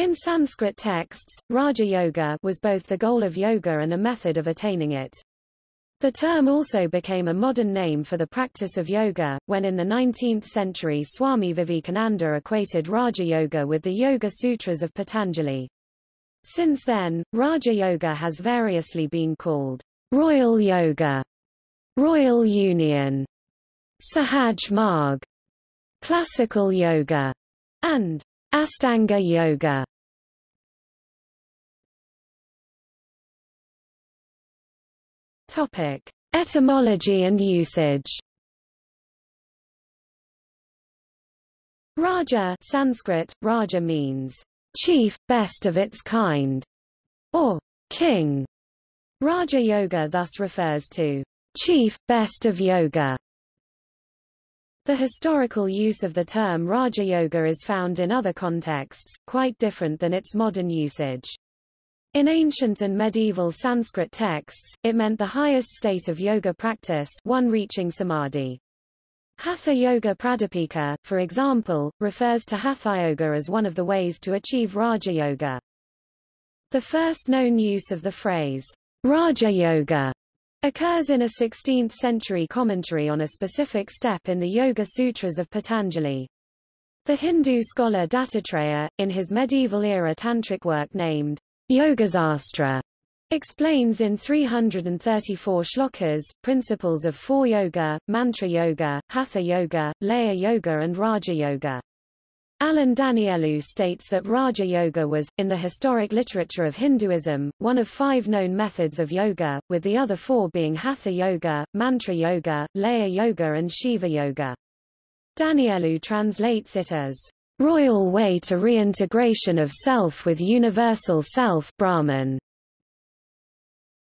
In Sanskrit texts, Raja Yoga was both the goal of yoga and a method of attaining it. The term also became a modern name for the practice of yoga, when in the 19th century Swami Vivekananda equated Raja Yoga with the Yoga Sutras of Patanjali. Since then, Raja Yoga has variously been called Royal Yoga, Royal Union, Sahaj Marg, Classical Yoga, and Astanga Yoga. Topic: Etymology and usage. Raja Sanskrit, Raja means chief, best of its kind, or king. Raja Yoga thus refers to chief, best of yoga. The historical use of the term Raja Yoga is found in other contexts, quite different than its modern usage. In ancient and medieval Sanskrit texts, it meant the highest state of yoga practice one reaching samadhi. Hatha Yoga Pradipika, for example, refers to Hatha Yoga as one of the ways to achieve Raja Yoga. The first known use of the phrase, Raja Yoga, occurs in a 16th-century commentary on a specific step in the Yoga Sutras of Patanjali. The Hindu scholar Dattatreya, in his medieval-era tantric work named Yogasastra explains in 334 shlokas, principles of four yoga, mantra yoga, hatha yoga, laya yoga and raja yoga. Alan Danielou states that Raja Yoga was, in the historic literature of Hinduism, one of five known methods of yoga, with the other four being Hatha Yoga, Mantra Yoga, Laya Yoga and Shiva Yoga. Danielou translates it as royal way to reintegration of self with universal self Brahman.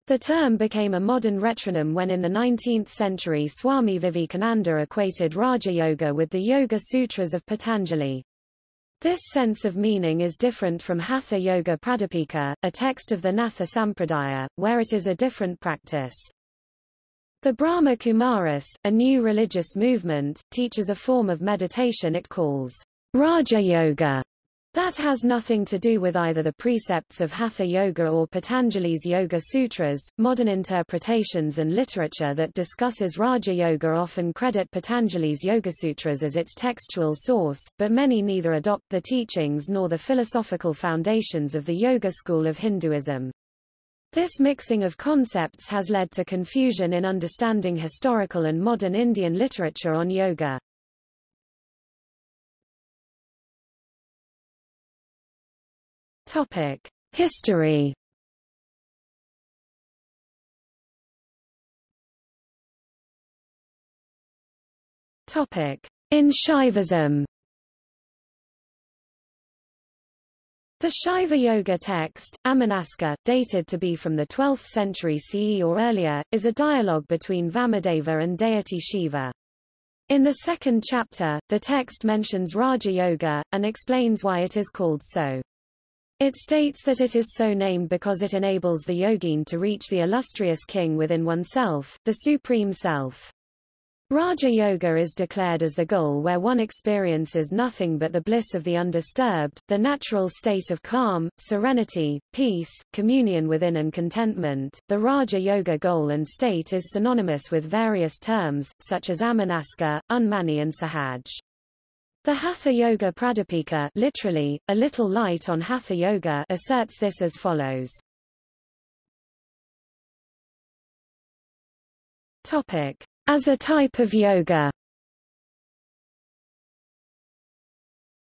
The term became a modern retronym when in the 19th century Swami Vivekananda equated Raja Yoga with the Yoga Sutras of Patanjali. This sense of meaning is different from Hatha Yoga Pradipika, a text of the Natha Sampradaya, where it is a different practice. The Brahma Kumaris, a new religious movement, teaches a form of meditation it calls Raja Yoga that has nothing to do with either the precepts of Hatha Yoga or Patanjali's Yoga Sutras. Modern interpretations and literature that discusses Raja Yoga often credit Patanjali's Yoga Sutras as its textual source, but many neither adopt the teachings nor the philosophical foundations of the Yoga school of Hinduism. This mixing of concepts has led to confusion in understanding historical and modern Indian literature on yoga. Topic: History. Topic: In Shaivism. The Shaiva Yoga text, Amanaska, dated to be from the 12th century CE or earlier, is a dialogue between Vamadeva and deity Shiva. In the second chapter, the text mentions Raja Yoga, and explains why it is called so. It states that it is so named because it enables the yogin to reach the illustrious king within oneself, the supreme self. Raja Yoga is declared as the goal where one experiences nothing but the bliss of the undisturbed, the natural state of calm, serenity, peace, communion within and contentment. The Raja Yoga goal and state is synonymous with various terms, such as Amanaska, Unmani and Sahaj. The Hatha Yoga Pradipika literally, a little light on Hatha Yoga asserts this as follows. As a type of yoga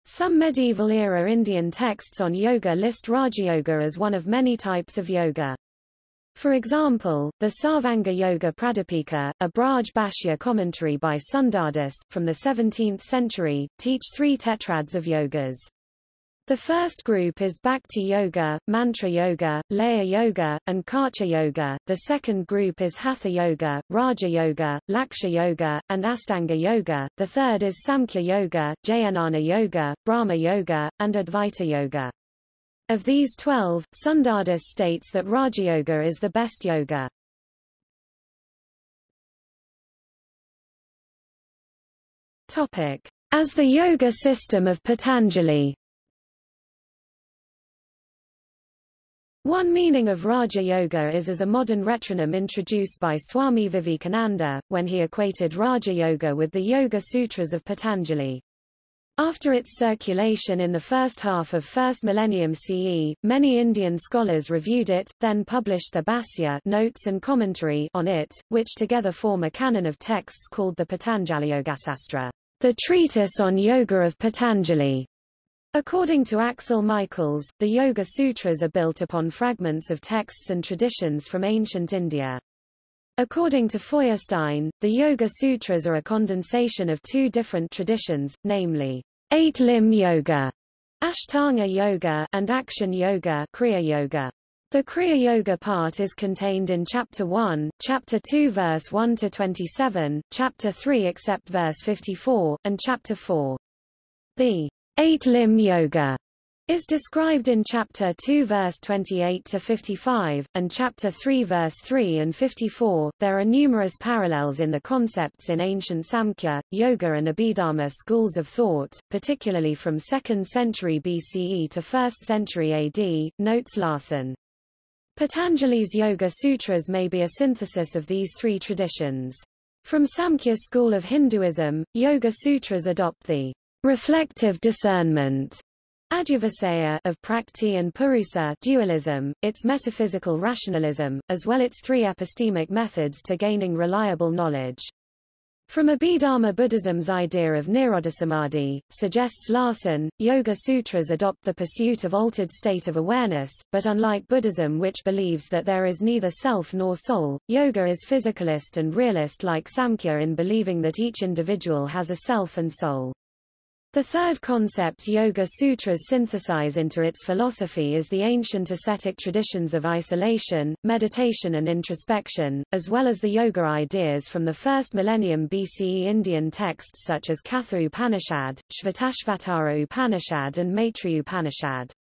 Some medieval-era Indian texts on yoga list Raja Yoga as one of many types of yoga. For example, the Sarvanga Yoga Pradipika, a Braj Bhasha commentary by Sundardas, from the 17th century, teach three tetrads of yogas. The first group is Bhakti Yoga, Mantra Yoga, Laya Yoga, and Karcha Yoga. The second group is Hatha Yoga, Raja Yoga, Laksha Yoga, and Astanga Yoga. The third is Samkhya Yoga, Jnana Yoga, Brahma Yoga, and Advaita Yoga. Of these twelve, Sundardas states that Raja Yoga is the best yoga. Topic. As the yoga system of Patanjali One meaning of Raja Yoga is as a modern retronym introduced by Swami Vivekananda, when he equated Raja Yoga with the Yoga Sutras of Patanjali. After its circulation in the first half of first millennium CE, many Indian scholars reviewed it, then published the Bhashya notes and commentary on it, which together form a canon of texts called the Patanjali Yogasastra, the treatise on yoga of Patanjali. According to Axel Michaels, the Yoga Sutras are built upon fragments of texts and traditions from ancient India. According to Feuerstein, the Yoga Sutras are a condensation of two different traditions, namely, eight-limb yoga, Ashtanga yoga, and action yoga, Kriya yoga. The Kriya Yoga part is contained in Chapter 1, Chapter 2 verse 1 to 27, Chapter 3 except verse 54, and Chapter 4. The Eight-limb yoga is described in chapter 2 verse 28 to 55 and chapter 3 verse 3 and 54. There are numerous parallels in the concepts in ancient Samkhya, Yoga and Abhidharma schools of thought, particularly from 2nd century BCE to 1st century AD, notes Larson. Patanjali's Yoga Sutras may be a synthesis of these three traditions. From Samkhya school of Hinduism, Yoga Sutras adopt the reflective discernment Adhyavasaya of Prakrti and Purusa dualism, its metaphysical rationalism, as well its three epistemic methods to gaining reliable knowledge. From Abhidharma Buddhism's idea of Nirodhasamadhi, suggests Larson, Yoga Sutras adopt the pursuit of altered state of awareness, but unlike Buddhism which believes that there is neither self nor soul, yoga is physicalist and realist like Samkhya in believing that each individual has a self and soul. The third concept Yoga Sutras synthesize into its philosophy is the ancient ascetic traditions of isolation, meditation and introspection, as well as the yoga ideas from the first millennium BCE Indian texts such as Katha Upanishad, Shvatashvatara Upanishad and Maitri Upanishad.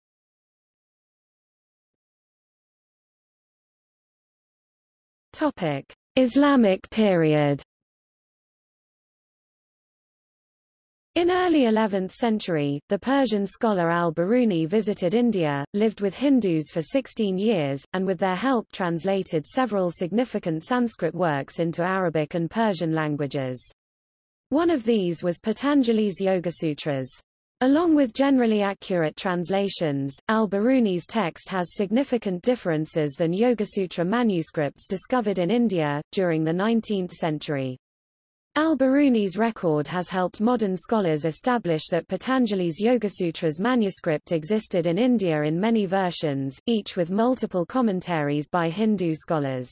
Topic: Islamic period In early 11th century, the Persian scholar al-Biruni visited India, lived with Hindus for 16 years, and with their help translated several significant Sanskrit works into Arabic and Persian languages. One of these was Patanjali's Yoga Sutras. Along with generally accurate translations, al-Biruni's text has significant differences than Yoga-Sutra manuscripts discovered in India, during the 19th century. Al-Biruni's record has helped modern scholars establish that Patanjali's Yogasutras manuscript existed in India in many versions, each with multiple commentaries by Hindu scholars.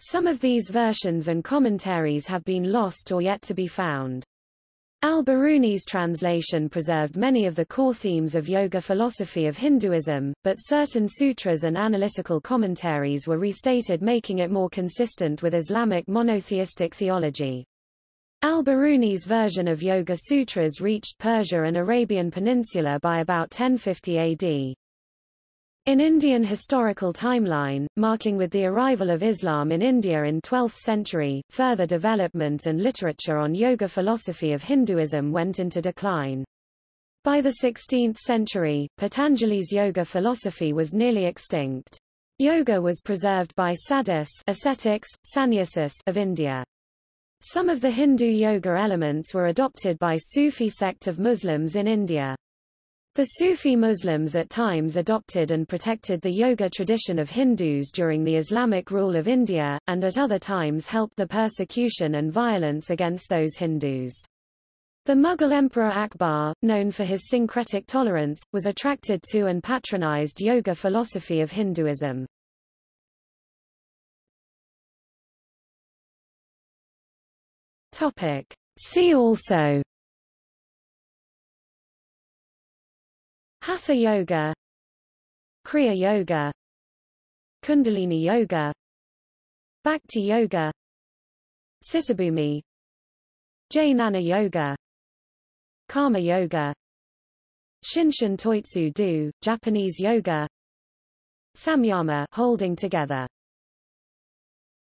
Some of these versions and commentaries have been lost or yet to be found. Al-Biruni's translation preserved many of the core themes of yoga philosophy of Hinduism, but certain sutras and analytical commentaries were restated making it more consistent with Islamic monotheistic theology. Al-Biruni's version of Yoga Sutras reached Persia and Arabian Peninsula by about 1050 AD. In Indian historical timeline, marking with the arrival of Islam in India in 12th century, further development and literature on yoga philosophy of Hinduism went into decline. By the 16th century, Patanjali's yoga philosophy was nearly extinct. Yoga was preserved by sadhus ascetics, sannyasis of India. Some of the Hindu yoga elements were adopted by Sufi sect of Muslims in India. The Sufi Muslims at times adopted and protected the yoga tradition of Hindus during the Islamic rule of India, and at other times helped the persecution and violence against those Hindus. The Mughal Emperor Akbar, known for his syncretic tolerance, was attracted to and patronized yoga philosophy of Hinduism. Topic. See also. Hatha Yoga. Kriya Yoga. Kundalini Yoga. Bhakti Yoga. Sitabhumi Jnana Yoga. Karma Yoga. Shinshin Toitsu Do, Japanese Yoga. Samyama holding together